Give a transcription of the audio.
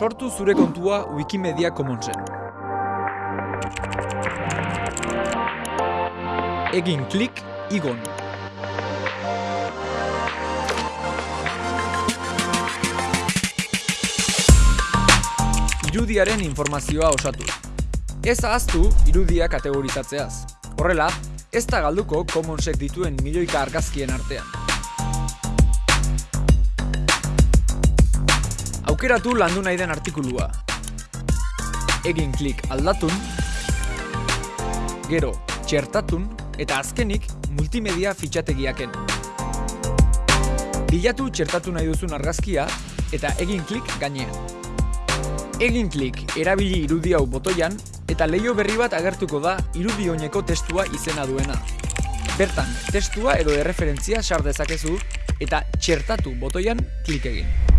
Sortu zure kontua Wikimedia Commonsen. Egin klik igon. Irudiaren informazioa osatu. Ez ahaztu irudia kategorizatzeaz. Horrela, ez da galduko Commonsek dituen milioika argazkien artean. Aukeratu landu nahi den artikulua. Egin klik aldatun, gero txertatun eta azkenik multimedia fitxategiaken. Bilatu txertatu nahi duzun argazkia eta egin klik gainean. Egin klik erabili irudi hau botoian eta leio berri bat agertuko da irudi oineko testua izena duena. Bertan, testua edo erreferentzia sar dezakezu eta txertatu botoian klik egin.